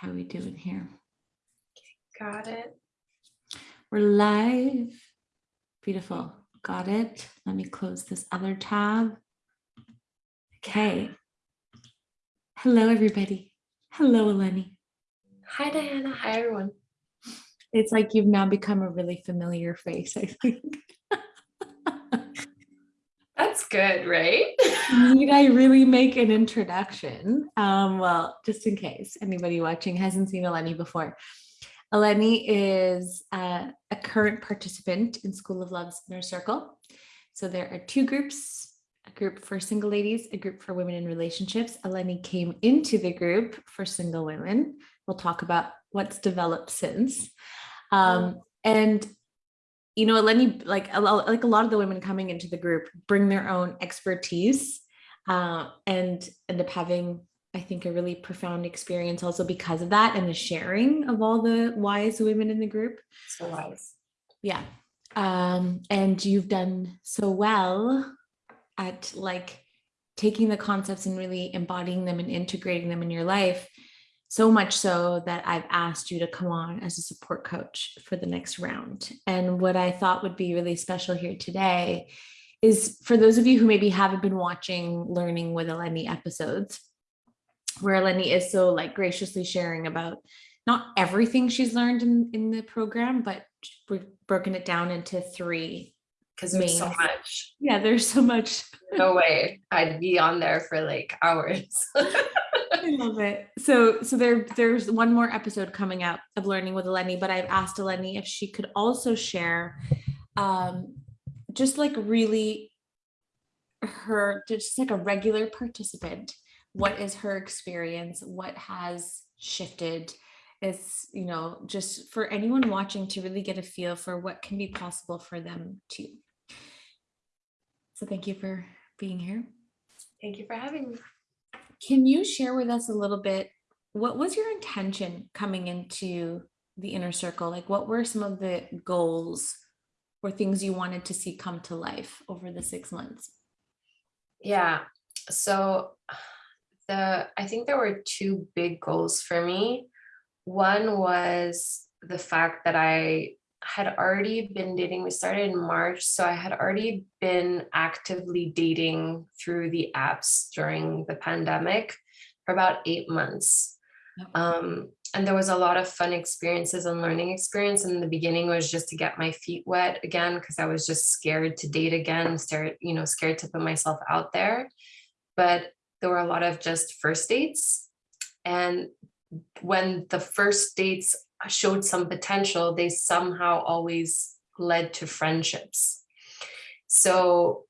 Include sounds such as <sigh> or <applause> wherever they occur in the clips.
How we doing here? Okay, Got it. We're live. Beautiful. Got it. Let me close this other tab. Okay. Hello, everybody. Hello, Eleni. Hi, Diana. Hi, everyone. It's like you've now become a really familiar face, I think. <laughs> Good, right? Need I really make an introduction? Um, well, just in case anybody watching hasn't seen Eleni before. Eleni is uh, a current participant in School of Love's Inner Circle. So there are two groups, a group for single ladies, a group for women in relationships. Eleni came into the group for single women. We'll talk about what's developed since. Um, and you know, Eleni, like a, like a lot of the women coming into the group bring their own expertise uh, and end up having, I think, a really profound experience also because of that and the sharing of all the wise women in the group. So wise. Yeah. Um, and you've done so well at like taking the concepts and really embodying them and integrating them in your life. So much so that I've asked you to come on as a support coach for the next round. And what I thought would be really special here today is for those of you who maybe haven't been watching Learning with Eleni episodes, where Eleni is so like graciously sharing about not everything she's learned in, in the program, but we've broken it down into three. Because there's so much. Yeah, there's so much. No way. I'd be on there for like hours. <laughs> I love it. So, so there, there's one more episode coming out of Learning with Eleni, but I've asked Eleni if she could also share, um, just like really her, just like a regular participant. What is her experience? What has shifted? It's, you know, just for anyone watching to really get a feel for what can be possible for them too. So thank you for being here. Thank you for having me. Can you share with us a little bit? What was your intention coming into the inner circle? Like, what were some of the goals or things you wanted to see come to life over the six months? Yeah. So the I think there were two big goals for me. One was the fact that I had already been dating. We started in March, so I had already been actively dating through the apps during the pandemic for about eight months. Um, and there was a lot of fun experiences and learning experience. And in the beginning was just to get my feet wet again because I was just scared to date again, scared, you know, scared to put myself out there. But there were a lot of just first dates. And when the first dates showed some potential, they somehow always led to friendships. So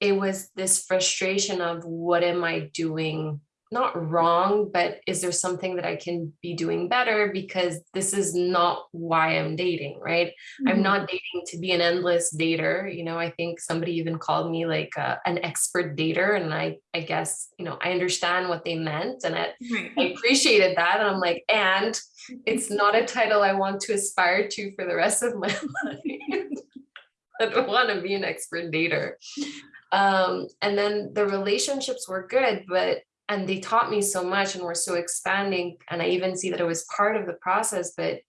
it was this frustration of what am I doing? Not wrong, but is there something that I can be doing better? Because this is not why I'm dating, right? I'm not dating to be an endless dater. You know, I think somebody even called me like uh, an expert dater. And I, I guess, you know, I understand what they meant and I, I appreciated that. And I'm like, and it's not a title I want to aspire to for the rest of my <laughs> life. I don't want to be an expert dater. Um, and then the relationships were good, but and they taught me so much and were so expanding. And I even see that it was part of the process, but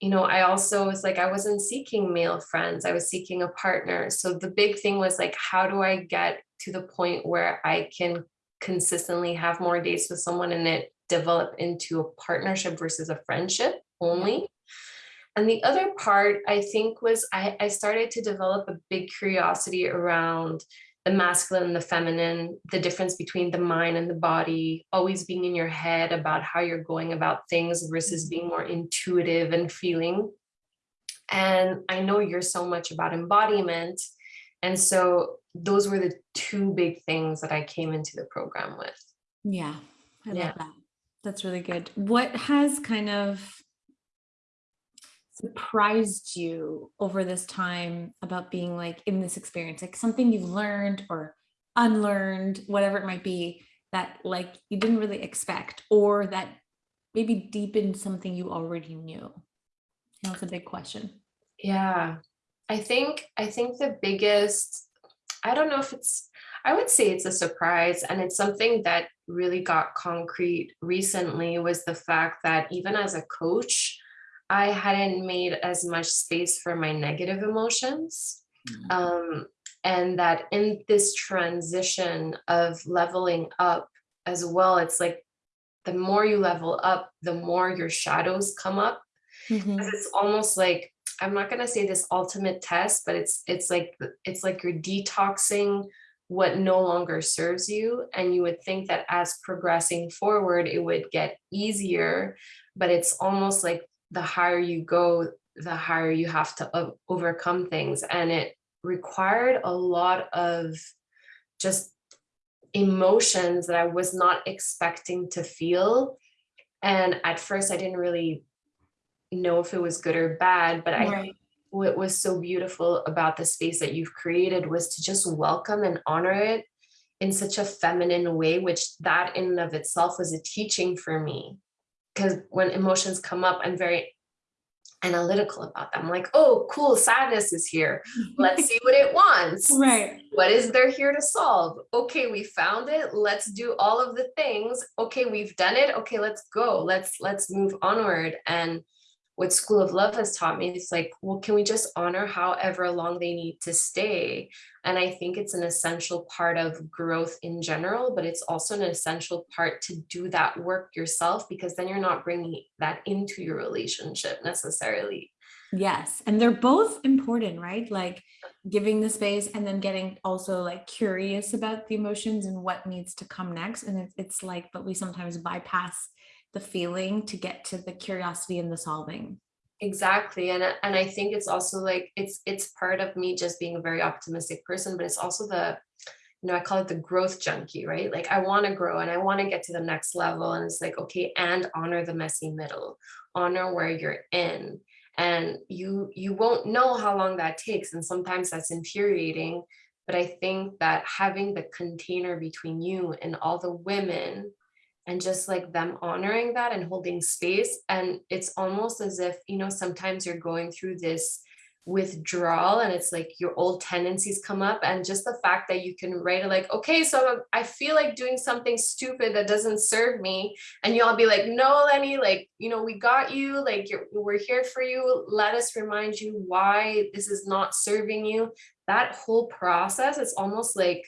you know, I also was like, I wasn't seeking male friends, I was seeking a partner. So the big thing was like, how do I get to the point where I can consistently have more dates with someone and it develop into a partnership versus a friendship only? And the other part I think was I, I started to develop a big curiosity around the masculine and the feminine, the difference between the mind and the body, always being in your head about how you're going about things versus being more intuitive and feeling. And I know you're so much about embodiment. And so those were the two big things that I came into the program with. Yeah, I Yeah. love that. That's really good. What has kind of surprised you over this time about being like in this experience, like something you've learned or unlearned, whatever it might be, that like you didn't really expect, or that maybe deepened something you already knew? That's a big question. Yeah, I think I think the biggest, I don't know if it's, I would say it's a surprise and it's something that really got concrete recently was the fact that even as a coach, I hadn't made as much space for my negative emotions. Mm. Um, and that in this transition of leveling up as well, it's like the more you level up, the more your shadows come up. Mhm. 'Cause It's almost like, I'm not gonna say this ultimate test, but it's it's like it's like you're detoxing what no longer serves you. And you would think that as progressing forward, it would get easier, but it's almost like the higher you go, the higher you have to overcome things. And it required a lot of just emotions that I was not expecting to feel. And at first I didn't really know if it was good or bad, but I Right. what was so beautiful about the space that you've created was to just welcome and honor it in such a feminine way, which that in and of itself was a teaching for me. Because when emotions come up, I'm very analytical about them. Like, oh, cool, sadness is here. <laughs> Let's see what it wants. Right. What is there here to solve? Okay, we found it. Let's do all of the things. Okay, we've done it. Okay, let's go. Let's let's move onward. And what School of Love has taught me is like, well, can we just honor however long they need to stay? And I think it's an essential part of growth in general, but it's also an essential part to do that work yourself because then you're not bringing that into your relationship necessarily. Yes. And they're both important, right? Like giving the space and then getting also like curious about the emotions and what needs to come next. And it's, it's like, but we sometimes bypass the feeling to get to the curiosity and the solving. Exactly. And, I- and I think it's also like, it's, it's part of me just being a very optimistic person, but it's also the, you know, I call it the growth junkie, right? Like I want to grow and I want to get to the next level. And it's like, okay, and honor the messy middle, honor where you're in. And you, you won't know how long that takes. And sometimes that's infuriating. But I think that having the container between you and all the women and just like them honoring that and holding space and it's almost as if you know sometimes you're going through this withdrawal and it's like your old tendencies come up and just the fact that you can write it like okay so i feel like doing something stupid that doesn't serve me and you all be like no lenny like you know we got you like we're here for you. Let us remind you why this is not serving you. That whole process it's almost like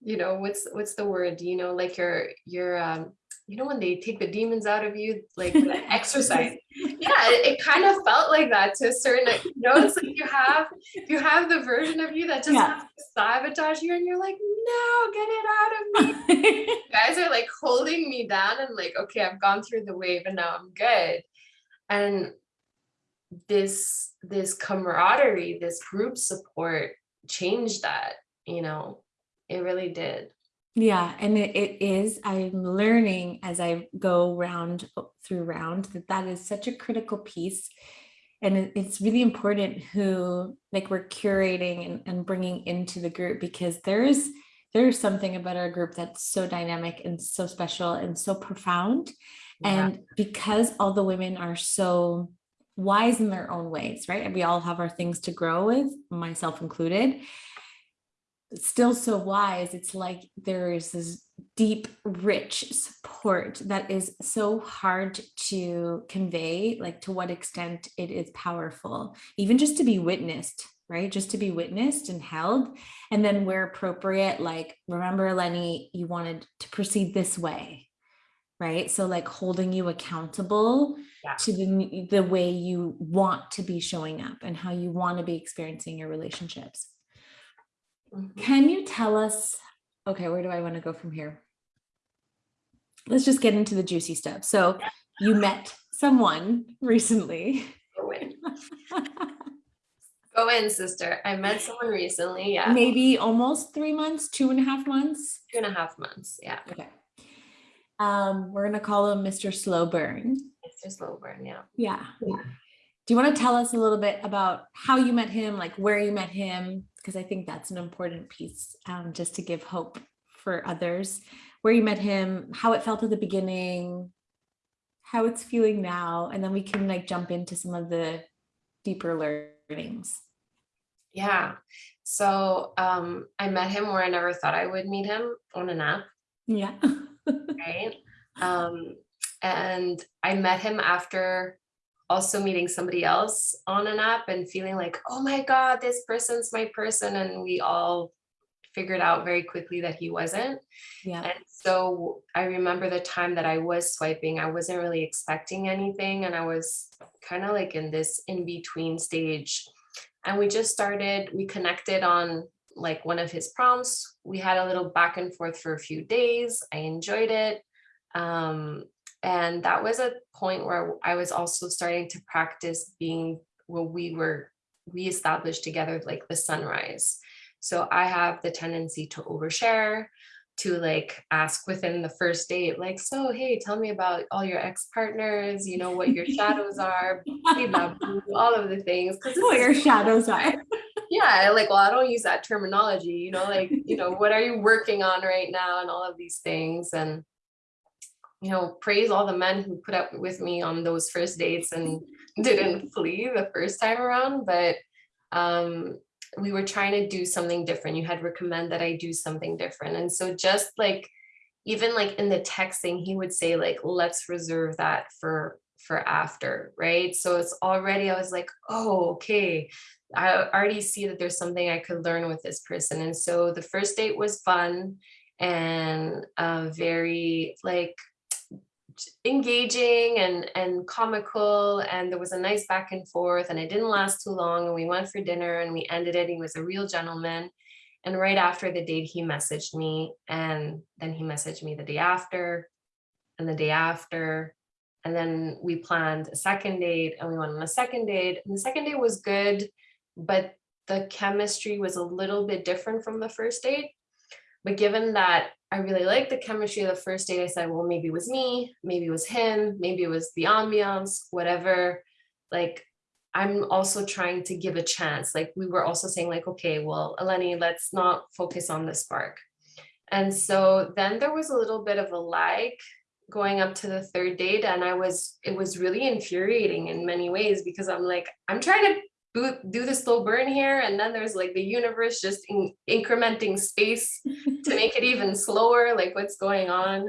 you know what's what's the word you know like your your um you know when they take the demons out of you like the <laughs> exercise. <laughs> Yeah it, it kind of felt like that to a certain you know it's like you have you have the version of you that just Yeah. sabotage you and you're like no get it out of me. <laughs> You guys are like holding me down and like okay i've gone through the wave and now i'm good. And this this camaraderie this group support changed that you know? It really did Yeah, and it, it is, I'm learning as I go round through round that that is such a critical piece. And it- it's really important who like we're curating and, and bringing into the group because there's there's something about our group that's so dynamic and so special and so profound. Yeah. And because all the women are so wise in their own ways, right? And we all have our things to grow with, myself included still so wise it's like there is this deep rich support that is so hard to convey like to what extent it is powerful even just to be witnessed right just to be witnessed and held and then where appropriate like remember lenny you wanted to proceed this way right so like holding you accountable Yeah. to the the way you want to be showing up and how you want to be experiencing your relationships. Can you tell us, okay, where do I want to go from here? Let's just get into the juicy stuff. So you met someone recently. Go in. Go in, sister. I met someone recently. Yeah. Maybe almost three months, two and a half months. Two and a half months. Yeah. Okay. Um, we're gonna call him Mr. Slow Burn. Mr. Slow Slowburn. Yeah. Yeah. Do you want to tell us a little bit about how you met him, like where you met him? Because I think that's an important piece, um, just to give hope for others. Where you met him, how it felt at the beginning, how it's feeling now, and then we can like jump into some of the deeper learnings. Yeah. So um, I met him where I never thought I would meet him on an app, Yeah. <laughs> right? Um, and I met him after also meeting somebody else on an app and feeling like, oh my God, this person's my person. And we all figured out very quickly that he wasn't. Yeah. And so I remember the time that I was swiping, I wasn't really expecting anything. And I was kind of like in this in between stage. And we just started, we connected on like one of his prompts. We had a little back and forth for a few days. I enjoyed it. Um, and that was a point where I was also starting to practice being what we were, we established together, like the sunrise. So I have the tendency to overshare, to like ask within the first date, like, so hey, tell me about all your ex-partners, you know, what your shadows are, <laughs> all of the things. What your shadows are. yeah, like, well, I don't use that terminology, you know, like, you know, what are you working on right now and all of these things. And, you know, praise all the men who put up with me on those first dates and <laughs> didn't flee the first time around. But um, we were trying to do something different. You had recommend that I do something different. And so just like, even like in the texting, he would say like, let's reserve that for for after, right? So it's already, I was like, oh, okay. I already see that there's something I could learn with this person. And so the first date was fun and uh, very like engaging and and comical and there was a nice back and forth and it didn't last too long and we went for dinner and we ended it. He was a real gentleman. And right after the date he messaged me and then he messaged me the day after and the day after and then we planned a second date and we went on a second date. And the second date was good but the chemistry was a little bit different from the first date but given that I really liked the chemistry of the first date, I said, well, maybe it was me, maybe it was him, maybe it was the ambiance, whatever. Like, I'm also trying to give a chance. Like we were also saying like, okay, well, Eleni, let's not focus on the spark. And so then there was a little bit of a lag going up to the third date. And I was, it was really infuriating in many ways because I'm like, I'm trying to do, do the slow burn here and then there's like the universe just in, incrementing space to <laughs> make it even slower like what's going on?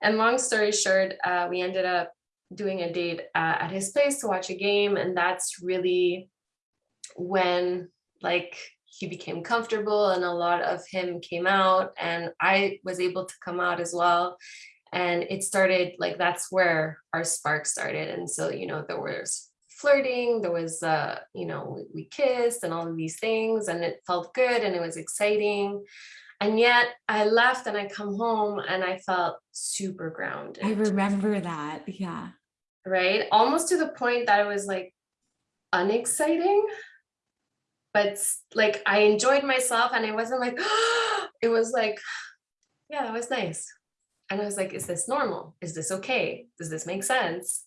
And long story short uh, we ended up doing a date uh, at his place to watch a game and that's really when like he became comfortable and a lot of him came out and I was able to come out as well. And it started like that's where our spark started and so you know there was flirting there was uh you know we kissed and all of these things and it felt good and it was exciting. And yet i left and i come home and i felt super grounded. I remember that. Yeah. right? Almost to the point that it was like unexciting but like i enjoyed myself and it wasn't like <gasps> it was like yeah that was nice. And i was like is this normal? Is this okay? Does this make sense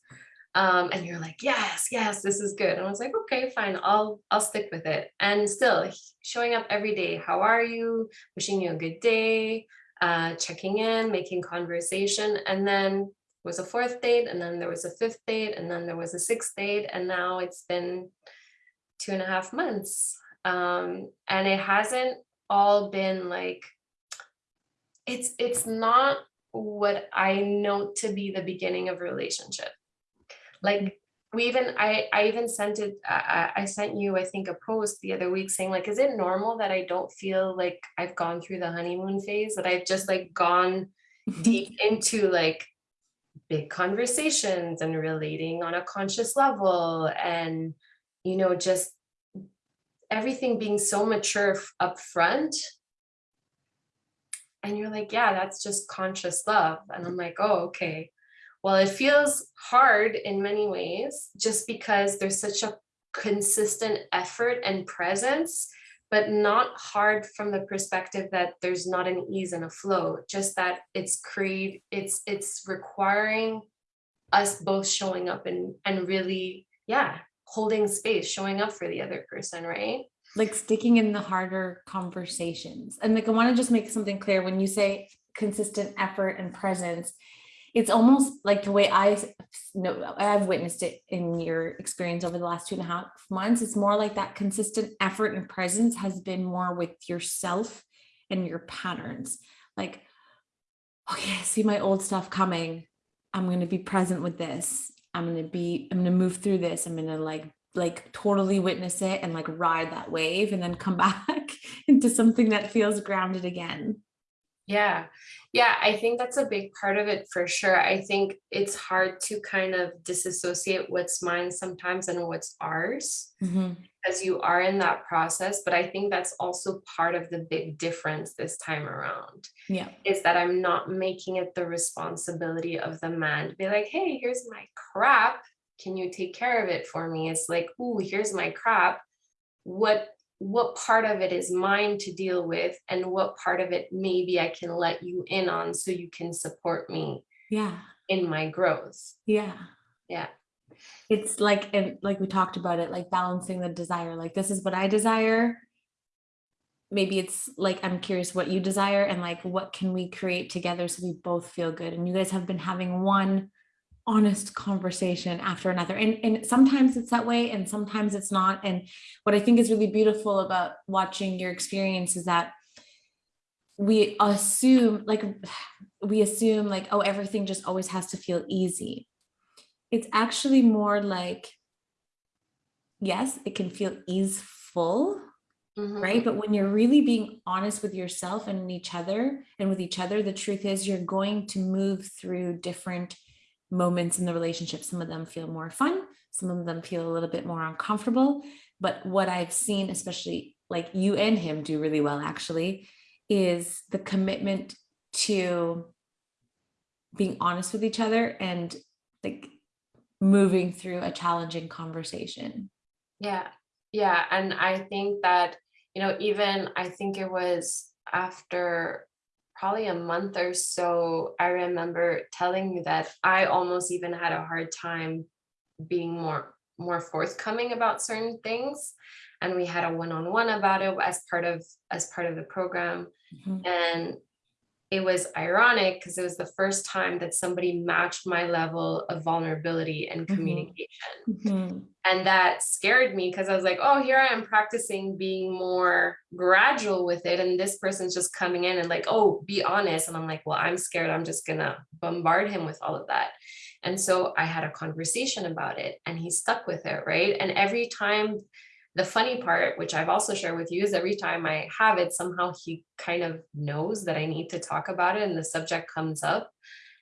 um, and you're like, yes, yes, this is good. And I was like, okay, fine, I'll I'll stick with it. And still showing up every day. How are you? Wishing you a good day, uh, checking in, making conversation. And then was a fourth date, and then there was a fifth date, and then there was a sixth date, and now it's been two and a half months. Um, and it hasn't all been like it's it's not what I know to be the beginning of relationship like we even I I even sent it I, I sent you I think a post the other week saying like is it normal that I don't feel like I've gone through the honeymoon phase that I've just like gone <laughs> deep into like big conversations and relating on a conscious level and you know just everything being so mature up front? And you're like yeah that's just conscious love. And I'm like oh okay well, it feels hard in many ways just because there's such a consistent effort and presence, but not hard from the perspective that there's not an ease and a flow, just that it's create it's it's requiring us both showing up and and really, yeah, holding space, showing up for the other person, right? Like sticking in the harder conversations. And like I want to just make something clear when you say consistent effort and presence, it's almost like the way I know I've witnessed it in your experience over the last two and a half months. It's more like that consistent effort and presence has been more with yourself and your patterns. Like, okay, I see my old stuff coming. I'm gonna be present with this. I'm gonna be, I'm gonna move through this. I'm gonna like like totally witness it and like ride that wave and then come <laughs> back into something that feels grounded again. Yeah. Yeah, I think that's a big part of it for sure. I think it's hard to kind of disassociate what's mine sometimes and what's ours Mhm. as you are in that process. But I think that's also part of the big difference this time around Yeah. is that I'm not making it the responsibility of the man to be like, hey, here's my crap. Can you take care of it for me? It's like, ooh, here's my crap. What what part of it is mine to deal with and what part of it maybe I can let you in on so you can support me Yeah. in my growth. Yeah. Yeah. It's like, and like we talked about it, like balancing the desire, like this is what I desire. Maybe it's like, I'm curious what you desire and like, what can we create together so we both feel good? And you guys have been having one honest conversation after another. And, and sometimes it's that way and sometimes it's not. And what I think is really beautiful about watching your experience is that we assume like we assume like oh everything just always has to feel easy it's actually more like yes it can feel easeful Mhm. right but when you're really being honest with yourself and each other and with each other the truth is you're going to move through different moments in the relationship some of them feel more fun some of them feel a little bit more uncomfortable. But what i've seen especially like you and him do really well actually is the commitment to being honest with each other and like moving through a challenging conversation. Yeah, yeah, and I think that, you know, even I think it was after probably a month or so, I remember telling you that I almost even had a hard time being more more forthcoming about certain things. And we had a one-on-one about it as part of as part of the program. Mhm. And it was ironic because it was the first time that somebody matched my level of vulnerability and Mhm. communication Mhm. and that scared me because I was like, oh, here I am practicing being more gradual with it. And this person's just coming in and like, oh, be honest. And I'm like, well, I'm scared. I'm just gonna bombard him with all of that. And so I had a conversation about it and he stuck with it, right? And every time the funny part, which I've also shared with you, is every time I have it, somehow he kind of knows that I need to talk about it and the subject comes up.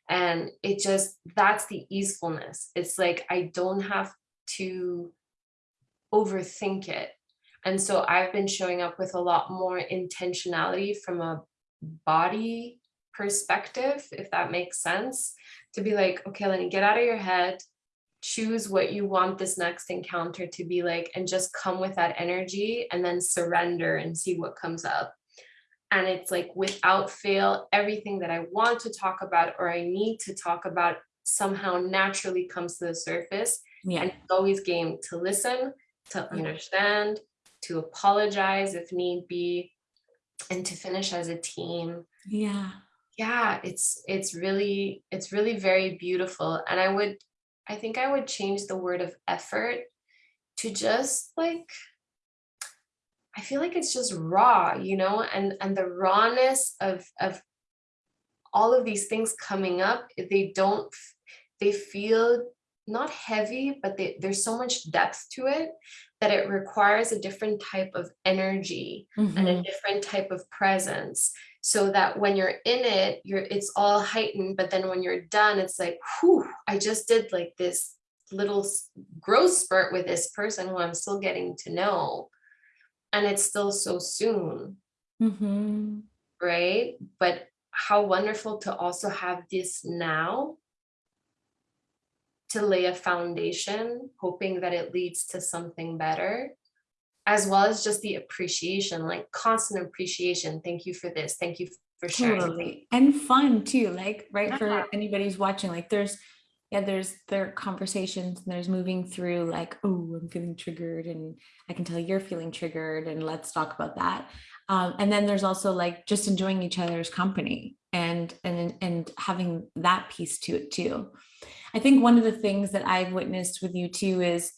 And it just, that's the easefulness. It's like I don't have to overthink it. And so I've been showing up with a lot more intentionality from a body perspective, if that makes sense, to be like, okay, Lenny, get out of your head, choose what you want this next encounter to be like, and just come with that energy and then surrender and see what comes up. And it's like without fail, everything that I want to talk about or I need to talk about somehow naturally comes to the surface yeah and it's always game to listen, to mm-hmm. understand, to apologize if need be, and to finish as a team. yeah Yeah, it's it's really it's really very beautiful. And I would I think I would change the word of effort to just like I feel like it's just raw, you know, and and the rawness of of all of these things coming up, they don't they feel not heavy, but they, there's so much depth to it that it requires a different type of energy and a Mhm. different type of presence so that when you're in it you're it's all heightened but then when you're done it's like whew i just did like this little growth spurt with this person who i'm still getting to know. And it's still so soon. Mhm. right? But how wonderful to also have this now to lay a foundation hoping that it leads to something better as well as just the appreciation like constant appreciation. Thank you for this. Thank you for sharing. Totally. And fun too like right Yeah. for anybody who's watching like there's yeah there's there are conversations and there's moving through like oh i'm feeling triggered and i can tell you're feeling triggered and let's talk about that. Um, and then there's also like just enjoying each other's company and and and having that piece to it too. I think one of the things that I've witnessed with you too is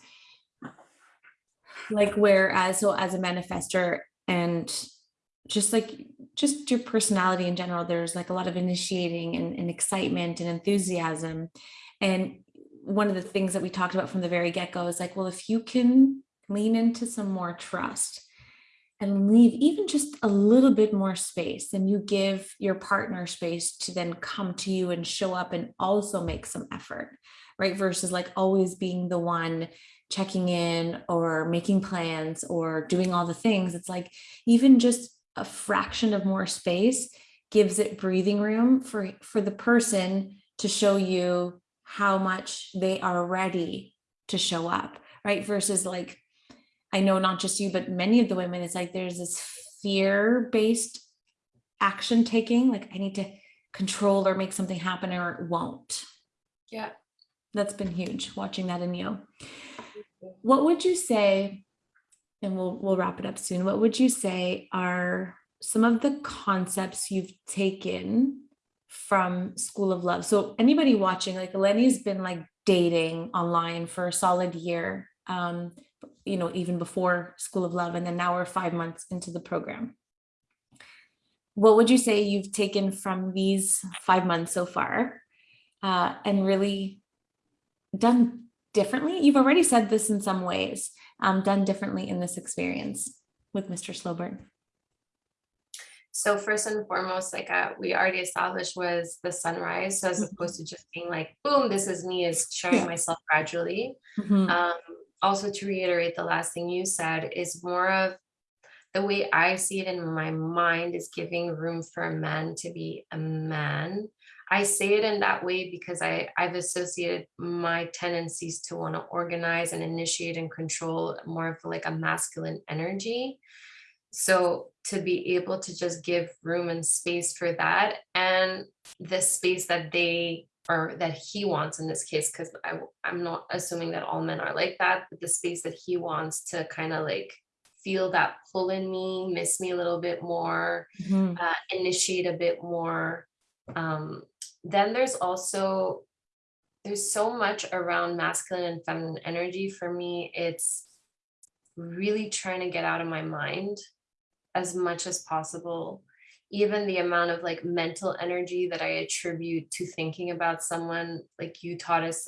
like whereas so as a manifester and just like just your personality in general, there's like a lot of initiating and, and excitement and enthusiasm. And one of the things that we talked about from the very get-go is like, well, if you can lean into some more trust and leave even just a little bit more space and you give your partner space to then come to you and show up and also make some effort right versus like always being the one checking in or making plans or doing all the things it's like even just a fraction of more space gives it breathing room for for the person to show you how much they are ready to show up right versus like I know not just you, but many of the women, it's like there's this fear based action taking, like I need to control or make something happen or it won't. Yeah. That's been huge watching that in you. What would you say, and we'll we'll wrap it up soon. What would you say are some of the concepts you've taken from School of Love? So anybody watching, like Lenny's been like dating online for a solid year. Um, you know, even before School of Love, and then now we're five months into the program. What would you say you've taken from these five months so far uh, and really done differently? You've already said this in some ways, um, done differently in this experience with Mr. Slowburn. So first and foremost, like uh, we already established was the sunrise. So as Mhm. opposed to just being like, boom, this is me is showing myself gradually. Mhm, Um, also to reiterate the last thing you said is more of the way I see it in my mind is giving room for a man to be a man. I say it in that way because I, I've associated my tendencies to want to organize and initiate and control more of like a masculine energy. So to be able to just give room and space for that and the space that they or that he wants in this case, because I'm not assuming that all men are like that, but the space that he wants to kind of like feel that pull in me, miss me a little bit more, mhm, uh, initiate a bit more. Um, then there's also there's so much around masculine and feminine energy for me. It's really trying to get out of my mind as much as possible. Even the amount of like mental energy that I attribute to thinking about someone, like you taught us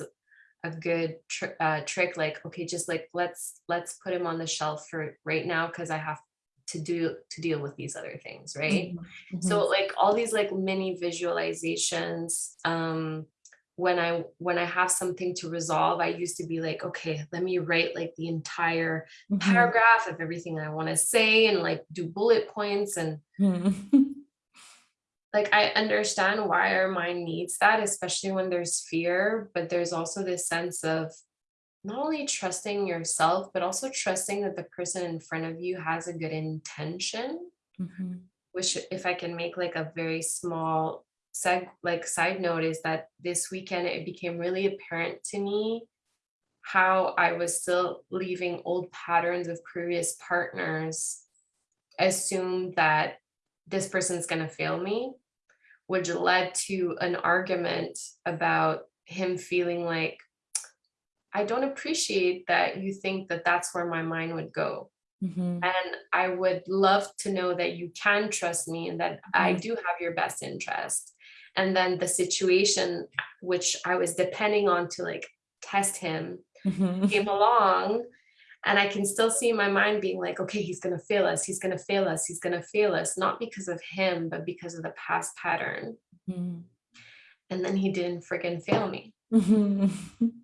a good tr- uh, trick, like okay, just like let's let's put him on the shelf for right now because I have to do to deal with these other things, right? mhm, so like all these like mini visualizations um when i when i have something to resolve i used to be like okay let me write like the entire mhm, paragraph of everything i want to say and like do bullet points and mhm, <laughs> like i understand why our mind needs that especially when there's fear but there's also this sense of not only trusting yourself but also trusting that the person in front of you has a good intention mhm, which if I can make like a very small seg like side note is that this weekend it became really apparent to me how I was still leaving old patterns of previous partners assume that this person's gonna fail me, which led to an argument about him feeling like I don't appreciate that you think that that's where my mind would go mhm, and I would love to know that you can trust me and that I Mhm. do have your best interest. And then the situation which I was depending on to like test him mhm, came along and I can still see my mind being like, okay, he's gonna fail us, he's gonna fail us, he's gonna fail us, not because of him, but because of the past pattern. mhm, And then he didn't friggin' fail me. <laughs>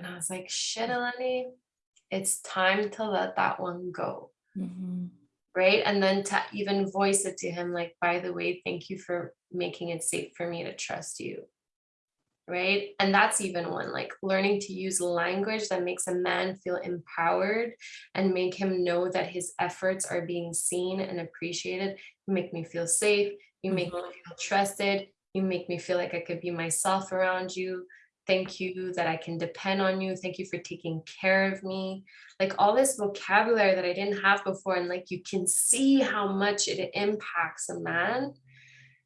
And I was like, shit, Eleni, it's time to let that one go. mhm, right? And then to even voice it to him, like, by the way, thank you for making it safe for me to trust you, right? And that's even one, like learning to use language that makes a man feel empowered and make him know that his efforts are being seen and appreciated. You make me feel safe. You make me Mhm. feel trusted. You make me feel like I could be myself around you. Thank you that I can depend on you. Thank you for taking care of me. Like all this vocabulary that I didn't have before. And like you can see how much it impacts a man.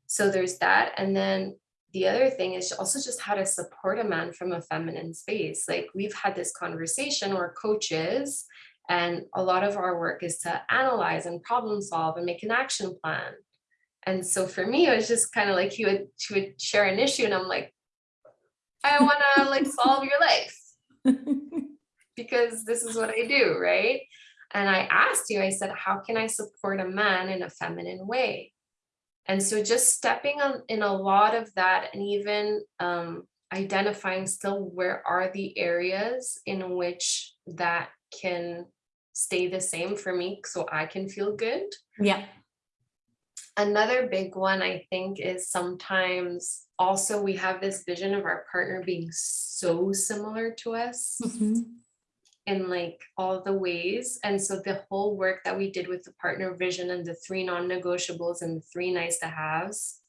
So there's that. And then the other thing is also just how to support a man from a feminine space. Like we've had this conversation where coaches and a lot of our work is to analyze and problem solve and make an action plan. And so for me, it was just kind of like he would she would share an issue and I'm like, I want to like solve your life because this is what I do, right? And I asked you, I said, how can I support a man in a feminine way? And so just stepping on in a lot of that and even um, identifying still where are the areas in which that can stay the same for me so I can feel good. Yeah. Another big one I think is sometimes also we have this vision of our partner being so similar to us Mhm. in like all the ways. And so the whole work that we did with the partner vision and the three non-negotiables and the three nice to haves,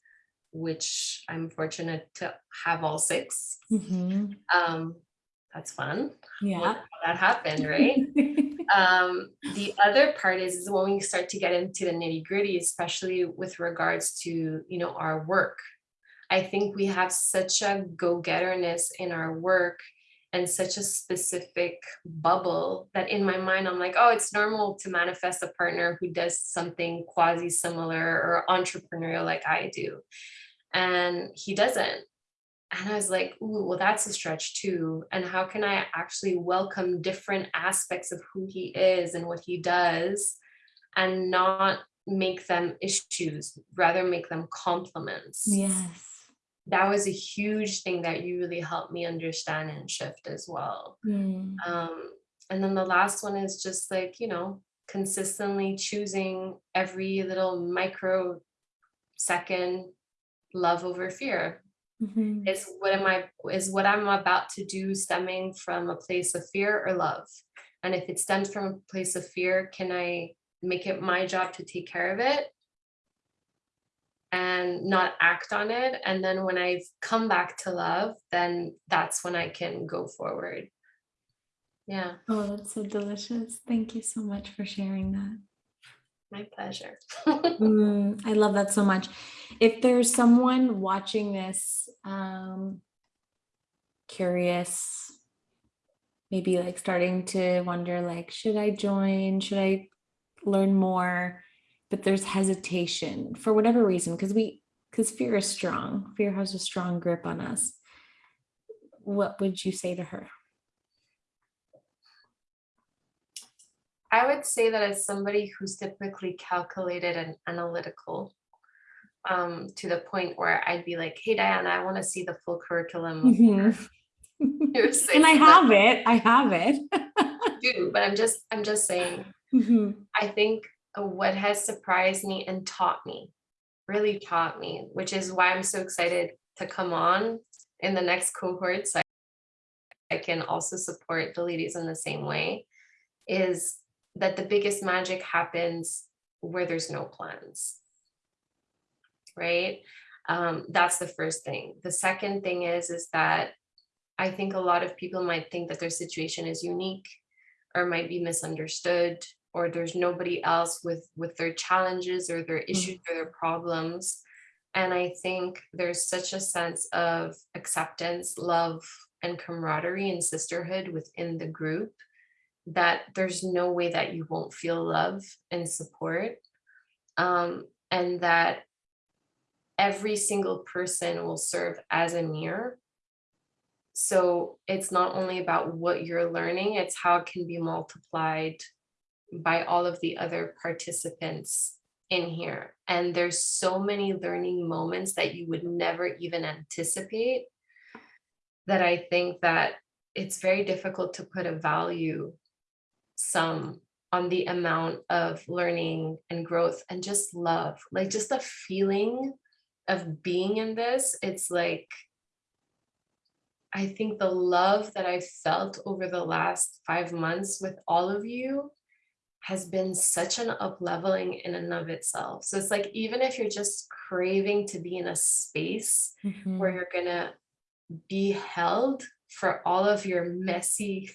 which I'm fortunate to have all six. Mhm. Um, that's fun. Yeah. How that happened, right? <laughs> um, the other part is, is when we start to get into the nitty gritty, especially with regards to, you know, our work. I think we have such a go-getterness in our work and such a specific bubble that in my mind, I'm like, oh, it's normal to manifest a partner who does something quasi similar or entrepreneurial like I do. And he doesn't. And I was like, ooh, well, that's a stretch too. And how can I actually welcome different aspects of who he is and what he does and not make them issues, rather make them compliments? Yes. That was a huge thing that you really helped me understand and shift as well. Mm. Um, and then the last one is just like, you know, consistently choosing every little micro second love over fear Mhm. is what am I is what I'm about to do stemming from a place of fear or love? And if it stems from a place of fear, can I make it my job to take care of it and not act on it? And then when I've come back to love, then that's when I can go forward. Yeah, Oh, that's so delicious. Thank you so much for sharing that. my pleasure. <laughs> Mm, I love that so much. If there's someone watching this, um, curious, maybe like starting to wonder, like, should I join? Should I learn more? But there's hesitation for whatever reason, because we, because fear is strong. Fear has a strong grip on us. What would you say to her? I would say that as somebody who's typically calculated and analytical, um, to the point where I'd be like, hey, Diana, I want to see the full curriculum. your- <laughs> your And I months." have it. I have it. <laughs> do, but I'm just I'm just saying, Mhm. I think what has surprised me and taught me, really taught me, which is why I'm so excited to come on in the next cohort so I can also support the ladies in the same way, is that the biggest magic happens where there's no plans. Right? Um, that's the first thing. The second thing is, is that I think a lot of people might think that their situation is unique or might be misunderstood or there's nobody else with with their challenges or their issues or their problems. And i think there's such a sense of acceptance love and camaraderie and sisterhood within the group that there's no way that you won't feel love and support um, and that every single person will serve as a mirror. So it's not only about what you're learning, it's how it can be multiplied by all of the other participants in here. And there's so many learning moments that you would never even anticipate that I think that it's very difficult to put a value sum on the amount of learning and growth and just love, like just the feeling of being in this. It's like I think the love that I felt over the last five months with all of you has been such an upleveling in and of itself. So it's like, even if you're just craving to be in a space where Mhm. you're gonna be held for all of your messy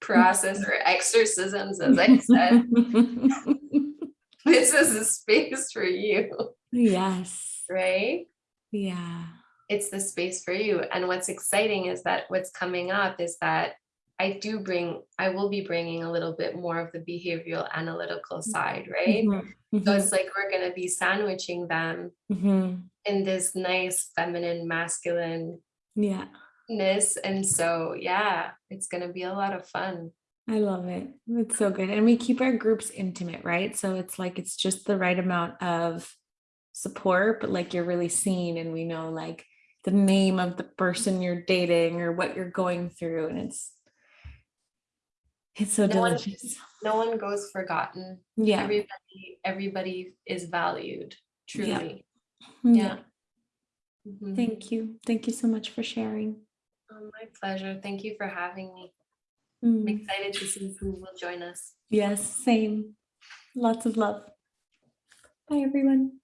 process or <laughs> exorcisms, as I said. <laughs> this is a space for you, yes. right? Yeah. It's the space for you. And what's exciting is that what's coming up is that I do bring, I will be bringing a little bit more of the behavioral analytical side, right? Mhm, So mhm, it's like we're going to be sandwiching them mhm. in this nice feminine masculine Yeah. ness and so yeah it's going to be a lot of fun I love it. It's so good. And we keep our groups intimate, right? So it's like it's just the right amount of support, but like you're really seen and we know like the name of the person you're dating or what you're going through. And it's it's so No one- delicious. no one goes forgotten Yeah. everybody everybody is valued truly Yeah. Mhm. Thank you. Thank you so much for sharing. oh, my pleasure thank you for having me i'm Mm, excited to see who will join us Yes, same. Lots of love. Bye, everyone.